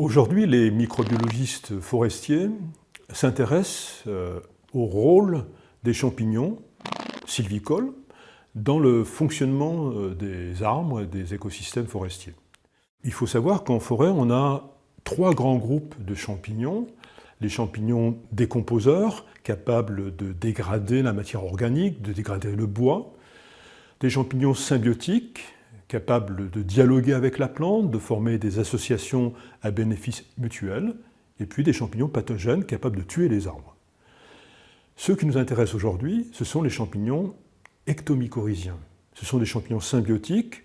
Aujourd'hui, les microbiologistes forestiers s'intéressent euh, au rôle des champignons sylvicoles dans le fonctionnement euh, des arbres et des écosystèmes forestiers. Il faut savoir qu'en forêt, on a trois grands groupes de champignons. Les champignons décomposeurs, capables de dégrader la matière organique, de dégrader le bois. Des champignons symbiotiques, capables de dialoguer avec la plante, de former des associations à bénéfice mutuel, et puis des champignons pathogènes capables de tuer les arbres. Ceux qui nous intéressent aujourd'hui, ce sont les champignons ectomycorhiziens. Ce sont des champignons symbiotiques.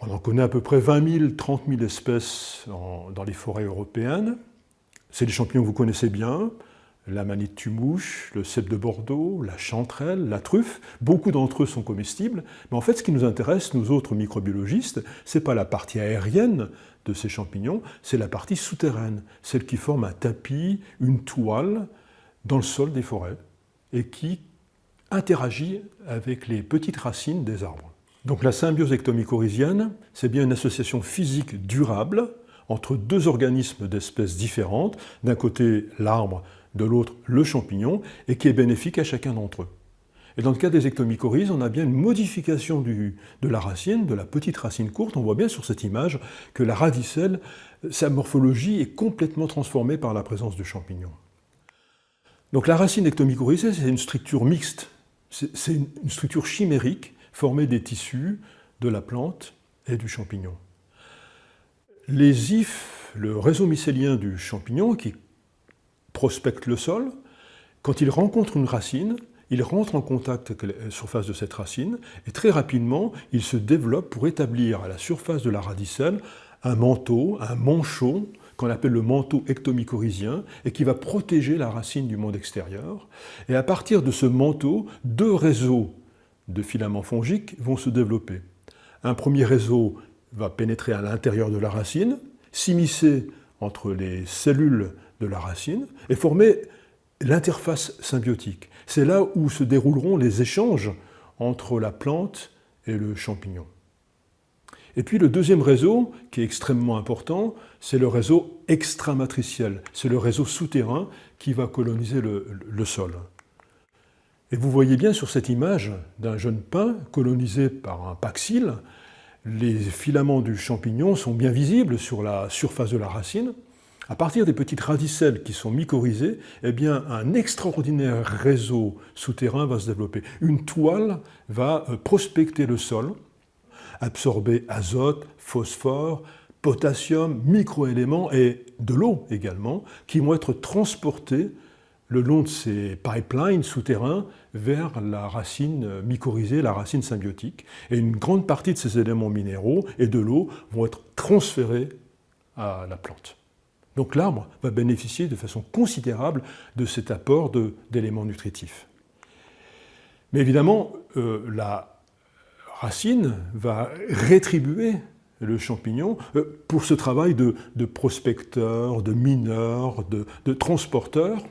On en connaît à peu près 20 000, 30 000 espèces dans les forêts européennes. C'est des champignons que vous connaissez bien, la manite tumouche, le cèpe de Bordeaux, la chanterelle, la truffe, beaucoup d'entre eux sont comestibles, mais en fait ce qui nous intéresse, nous autres microbiologistes, ce n'est pas la partie aérienne de ces champignons, c'est la partie souterraine, celle qui forme un tapis, une toile dans le sol des forêts et qui interagit avec les petites racines des arbres. Donc la symbiose ectomycorhizienne, c'est bien une association physique durable entre deux organismes d'espèces différentes, d'un côté l'arbre de l'autre le champignon, et qui est bénéfique à chacun d'entre eux. Et dans le cas des ectomycorhizes, on a bien une modification de la racine, de la petite racine courte. On voit bien sur cette image que la radicelle, sa morphologie est complètement transformée par la présence du champignon. Donc la racine ectomycorhizée, c'est une structure mixte. C'est une structure chimérique formée des tissus de la plante et du champignon. Les ifs, le réseau mycélien du champignon, qui prospecte le sol. Quand il rencontre une racine, il rentre en contact avec la surface de cette racine et très rapidement, il se développe pour établir à la surface de la radicelle un manteau, un manchon, qu'on appelle le manteau ectomycorhizien, et qui va protéger la racine du monde extérieur. Et à partir de ce manteau, deux réseaux de filaments fongiques vont se développer. Un premier réseau va pénétrer à l'intérieur de la racine, s'immiscer entre les cellules de la racine et former l'interface symbiotique. C'est là où se dérouleront les échanges entre la plante et le champignon. Et puis le deuxième réseau, qui est extrêmement important, c'est le réseau extramatriciel. C'est le réseau souterrain qui va coloniser le, sol. Et vous voyez bien sur cette image d'un jeune pin colonisé par un paxile, les filaments du champignon sont bien visibles sur la surface de la racine, à partir des petites radicelles qui sont mycorhizées, eh bien, un extraordinaire réseau souterrain va se développer. Une toile va euh, prospecter le sol, absorber azote, phosphore, potassium, microéléments et de l'eau également, qui vont être transportés le long de ces pipelines souterrains vers la racine mycorhizée, la racine symbiotique. Et une grande partie de ces éléments minéraux et de l'eau vont être transférés à la plante. Donc l'arbre va bénéficier de façon considérable de cet apport d'éléments nutritifs. Mais évidemment, euh, la racine va rétribuer le champignon euh, pour ce travail de, prospecteur, de mineur, de, transporteur.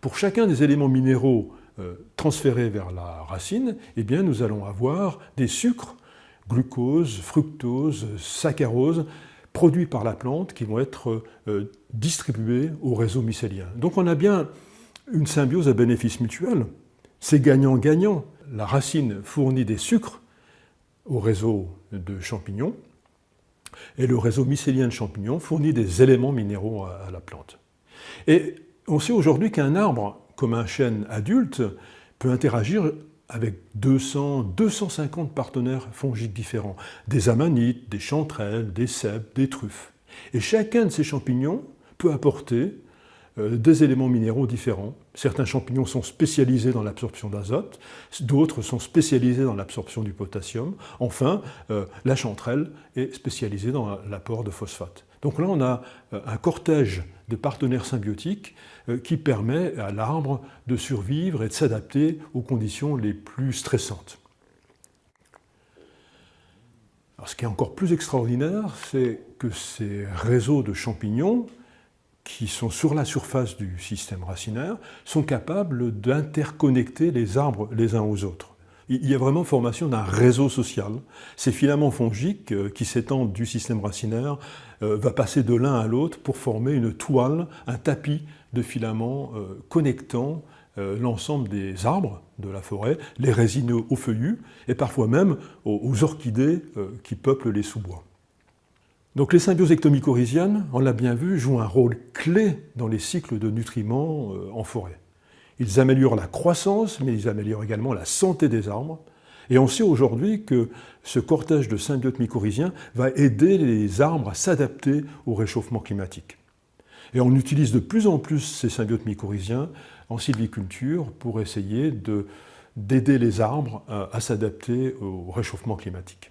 Pour chacun des éléments minéraux euh, transférés vers la racine, eh bien, nous allons avoir des sucres, glucose, fructose, saccharose, produits par la plante qui vont être euh, distribués au réseau mycélien. Donc on a bien une symbiose à bénéfice mutuel. C'est gagnant-gagnant. La racine fournit des sucres au réseau de champignons et le réseau mycélien de champignons fournit des éléments minéraux à, la plante. Et on sait aujourd'hui qu'un arbre, comme un chêne adulte, peut interagir avec 200, 250 partenaires fongiques différents, des amanites, des chanterelles, des cèpes, des truffes. Et chacun de ces champignons peut apporter euh, des éléments minéraux différents. Certains champignons sont spécialisés dans l'absorption d'azote, d'autres sont spécialisés dans l'absorption du potassium. Enfin, euh, la chanterelle est spécialisée dans l'apport de phosphate. Donc là, on a euh, un cortège de partenaires symbiotiques qui permet à l'arbre de survivre et de s'adapter aux conditions les plus stressantes. ce qui est encore plus extraordinaire, c'est que ces réseaux de champignons qui sont sur la surface du système racinaire sont capables d'interconnecter les arbres les uns aux autres. Il y a vraiment formation d'un réseau social. Ces filaments fongiques euh, qui s'étendent du système racinaire euh, va passer de l'un à l'autre pour former une toile, un tapis de filaments euh, connectant l'ensemble des arbres de la forêt, les résineux aux feuillus et parfois même aux orchidées qui peuplent les sous-bois. Donc les symbioses ectomycorhiziennes, on l'a bien vu, jouent un rôle clé dans les cycles de nutriments en forêt. Ils améliorent la croissance, mais ils améliorent également la santé des arbres. Et on sait aujourd'hui que ce cortège de symbiotes mycorhiziens va aider les arbres à s'adapter au réchauffement climatique. Et on utilise de plus en plus ces symbiotes mycorhiziens en sylviculture pour essayer d'aider les arbres à s'adapter au réchauffement climatique.